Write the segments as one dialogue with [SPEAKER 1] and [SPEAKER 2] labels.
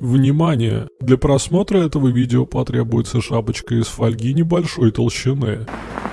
[SPEAKER 1] Внимание! Для просмотра этого видео потребуется шапочка из фольги небольшой толщины.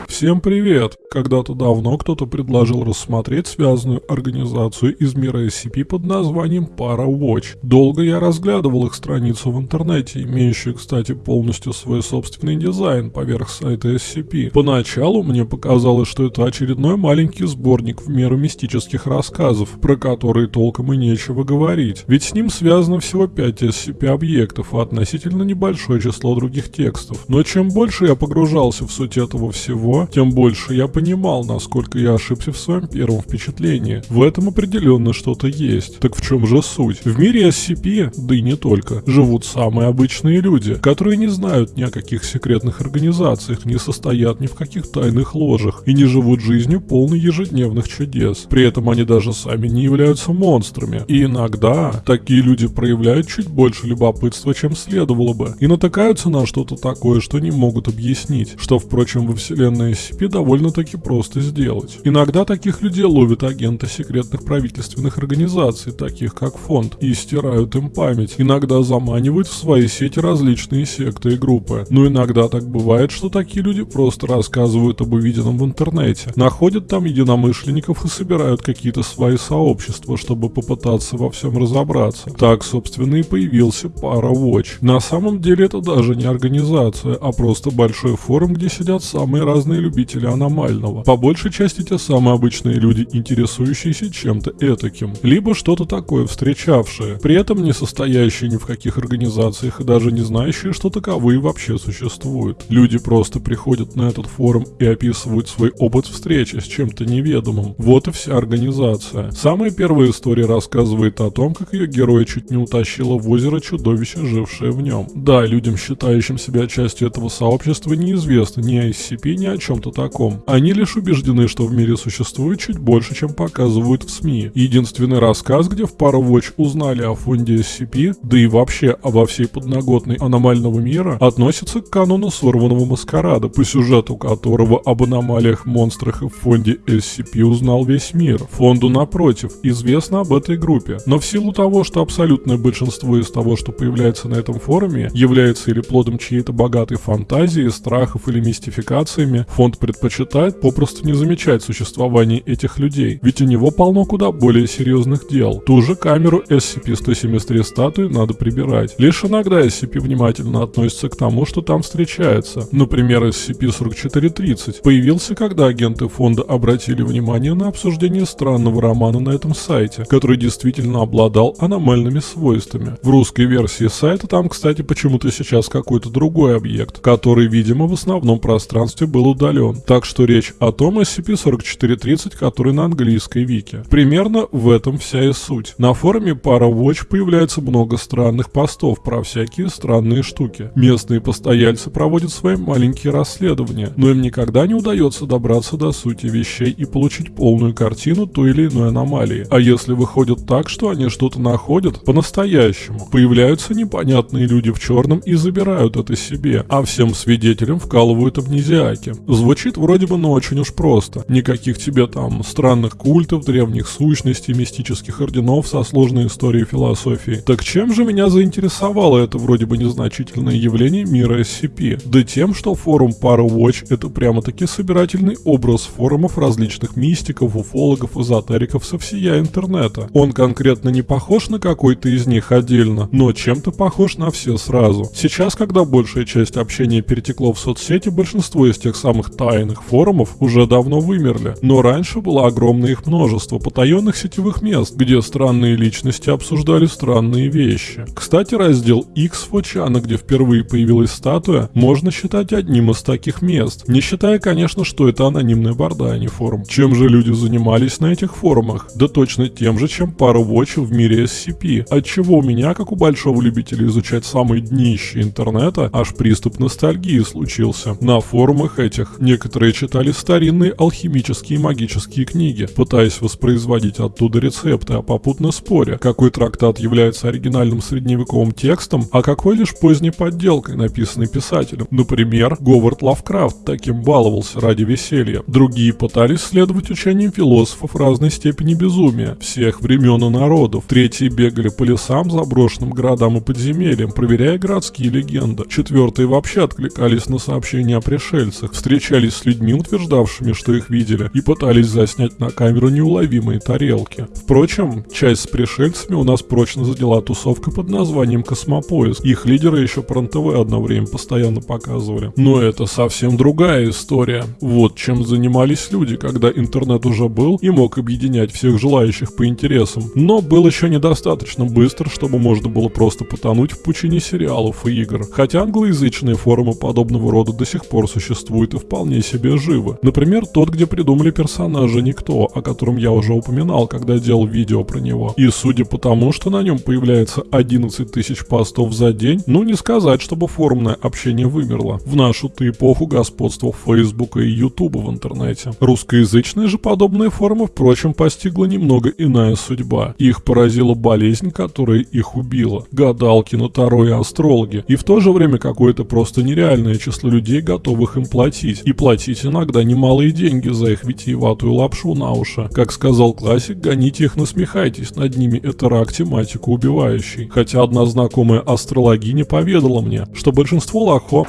[SPEAKER 1] Всем привет! Когда-то давно кто-то предложил рассмотреть связанную организацию из мира SCP под названием ParaWatch. Долго я разглядывал их страницу в интернете, имеющую, кстати, полностью свой собственный дизайн поверх сайта SCP. Поначалу мне показалось, что это очередной маленький сборник в меру мистических рассказов, про которые толком и нечего говорить. Ведь с ним связано всего 5 SCP-объектов и относительно небольшое число других текстов. Но чем больше я погружался в суть этого всего, тем больше я понимал, насколько я ошибся в своем первом впечатлении. В этом определенно что-то есть. Так в чем же суть? В мире SCP, да и не только, живут самые обычные люди, которые не знают ни о каких секретных организациях, не состоят ни в каких тайных ложах и не живут жизнью полной ежедневных чудес. При этом они даже сами не являются монстрами. И иногда такие люди проявляют чуть больше любопытства, чем следовало бы, и натыкаются на что-то такое, что не могут объяснить, что, впрочем, во вселенной SCP довольно-таки просто сделать. Иногда таких людей ловят агенты секретных правительственных организаций, таких как фонд, и стирают им память. Иногда заманивают в свои сети различные секты и группы. Но иногда так бывает, что такие люди просто рассказывают об увиденном в интернете, находят там единомышленников и собирают какие-то свои сообщества, чтобы попытаться во всем разобраться. Так, собственно, и появился пара Watch. На самом деле это даже не организация, а просто большой форум, где сидят самые разные разные любители аномального. По большей части те самые обычные люди, интересующиеся чем-то этаким. Либо что-то такое встречавшее, при этом не состоящие ни в каких организациях и даже не знающие, что таковые вообще существуют. Люди просто приходят на этот форум и описывают свой опыт встречи с чем-то неведомым. Вот и вся организация. Самая первая история рассказывает о том, как ее героя чуть не утащило в озеро чудовище, жившее в нем. Да, людям, считающим себя частью этого сообщества, неизвестно ни о SCP, ни о чем-то таком. Они лишь убеждены, что в мире существует чуть больше, чем показывают в СМИ. Единственный рассказ, где в пару Watch узнали о фонде SCP, да и вообще обо всей подноготной аномального мира, относится к канону сорванного маскарада, по сюжету которого об аномалиях, монстрах и фонде SCP узнал весь мир. Фонду, напротив, известно об этой группе, но в силу того, что абсолютное большинство из того, что появляется на этом форуме, является или плодом чьей-то богатой фантазии, страхов или мистификациями, Фонд предпочитает попросту не замечать существование этих людей, ведь у него полно куда более серьезных дел. Ту же камеру SCP-173 статуи надо прибирать. Лишь иногда SCP внимательно относится к тому, что там встречается. Например, SCP-4430 появился, когда агенты фонда обратили внимание на обсуждение странного романа на этом сайте, который действительно обладал аномальными свойствами. В русской версии сайта там, кстати, почему-то сейчас какой-то другой объект, который, видимо, в основном пространстве был удален так что речь о том SCP-4430, который на английской вики. Примерно в этом вся и суть. На форуме ParaWatch появляется много странных постов про всякие странные штуки. Местные постояльцы проводят свои маленькие расследования, но им никогда не удается добраться до сути вещей и получить полную картину той или иной аномалии. А если выходит так, что они что-то находят по-настоящему, появляются непонятные люди в черном и забирают это себе, а всем свидетелям вкалывают амнезиаки. Звучит вроде бы, но очень уж просто. Никаких тебе там странных культов, древних сущностей, мистических орденов со сложной историей философии. Так чем же меня заинтересовало это вроде бы незначительное явление мира SCP? Да тем, что форум ParaWatch это прямо-таки собирательный образ форумов различных мистиков, уфологов, эзотериков со всея интернета. Он конкретно не похож на какой-то из них отдельно, но чем-то похож на все сразу. Сейчас, когда большая часть общения перетекло в соцсети, большинство из тех самых самых тайных форумов уже давно вымерли, но раньше было огромное их множество потаенных сетевых мест, где странные личности обсуждали странные вещи. Кстати, раздел X Фочана, где впервые появилась статуя, можно считать одним из таких мест, не считая, конечно, что это анонимная борда, а не форум. Чем же люди занимались на этих форумах? Да точно тем же, чем пару вотчев в мире SCP, отчего у меня, как у большого любителя изучать самые днища интернета, аж приступ ностальгии случился. На форумах этих библиотеках. Некоторые читали старинные алхимические и магические книги, пытаясь воспроизводить оттуда рецепты, а попутно споря, какой трактат является оригинальным средневековым текстом, а какой лишь поздней подделкой, написанной писателем. Например, Говард Лавкрафт таким баловался ради веселья. Другие пытались следовать учениям философов разной степени безумия, всех времен и народов. Третьи бегали по лесам, заброшенным городам и подземельям, проверяя городские легенды. Четвертые вообще откликались на сообщения о пришельцах, встречались с людьми, утверждавшими, что их видели, и пытались заснять на камеру неуловимые тарелки. Впрочем, часть с пришельцами у нас прочно задела тусовка под названием «Космопоиск». Их лидеры еще по РНТВ одно время постоянно показывали. Но это совсем другая история. Вот чем занимались люди, когда интернет уже был и мог объединять всех желающих по интересам. Но был еще недостаточно быстр, чтобы можно было просто потонуть в пучине сериалов и игр. Хотя англоязычные форумы подобного рода до сих пор существуют и вполне себе живы. Например, тот, где придумали персонажа Никто, о котором я уже упоминал, когда делал видео про него. И судя по тому, что на нем появляется 11 тысяч постов за день, ну не сказать, чтобы форумное общение вымерло. В нашу-то эпоху господства Фейсбука и Ютуба в интернете. Русскоязычные же подобные форумы, впрочем, постигла немного иная судьба. Их поразила болезнь, которая их убила. Гадалки, нотаро и астрологи. И в то же время какое-то просто нереальное число людей, готовых им платить. И платить иногда немалые деньги за их витиеватую лапшу на уши. Как сказал классик, гоните их, насмехайтесь над ними, это рак тематику убивающий. Хотя одна знакомая астрологиня поведала мне, что большинство лохо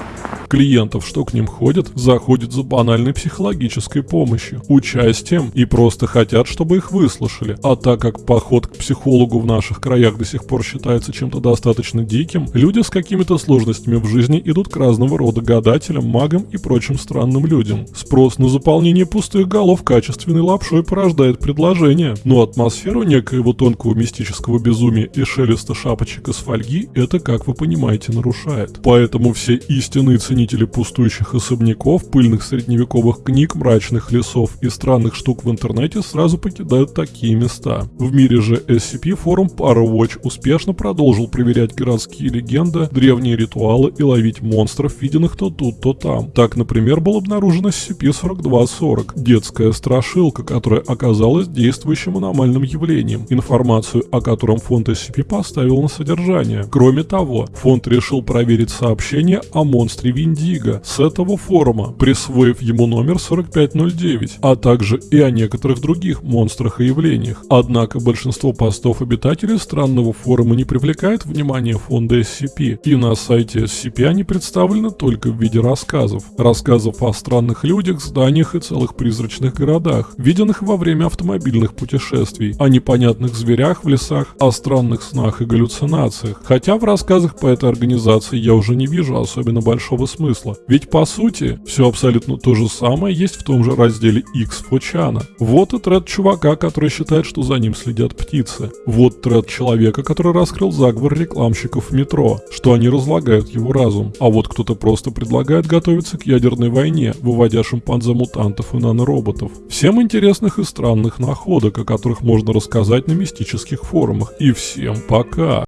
[SPEAKER 1] клиентов, что к ним ходят, заходят за банальной психологической помощью, участием и просто хотят, чтобы их выслушали. А так как поход к психологу в наших краях до сих пор считается чем-то достаточно диким, люди с какими-то сложностями в жизни идут к разного рода гадателям, магам и прочим странным людям. Спрос на заполнение пустых голов качественной лапшой порождает предложение, но атмосферу некоего тонкого мистического безумия и шелеста шапочек из фольги это, как вы понимаете, нарушает. Поэтому все истинные ценители ценители пустующих особняков, пыльных средневековых книг, мрачных лесов и странных штук в интернете сразу покидают такие места. В мире же SCP форум Parawatch успешно продолжил проверять городские легенды, древние ритуалы и ловить монстров, виденных то тут, то там. Так, например, был обнаружен SCP-4240, детская страшилка, которая оказалась действующим аномальным явлением, информацию о котором фонд SCP поставил на содержание. Кроме того, фонд решил проверить сообщение о монстре Винни Индиго с этого форума, присвоив ему номер 4509, а также и о некоторых других монстрах и явлениях. Однако большинство постов обитателей странного форума не привлекает внимание фонда SCP, и на сайте SCP они представлены только в виде рассказов. Рассказов о странных людях, зданиях и целых призрачных городах, виденных во время автомобильных путешествий, о непонятных зверях в лесах, о странных снах и галлюцинациях. Хотя в рассказах по этой организации я уже не вижу особенно большого смысла. Ведь по сути, все абсолютно то же самое есть в том же разделе X Фочана. Вот и тред чувака, который считает, что за ним следят птицы. Вот тред человека, который раскрыл заговор рекламщиков в метро, что они разлагают его разум. А вот кто-то просто предлагает готовиться к ядерной войне, выводя шимпанзе-мутантов и нанороботов. Всем интересных и странных находок, о которых можно рассказать на мистических форумах. И всем пока!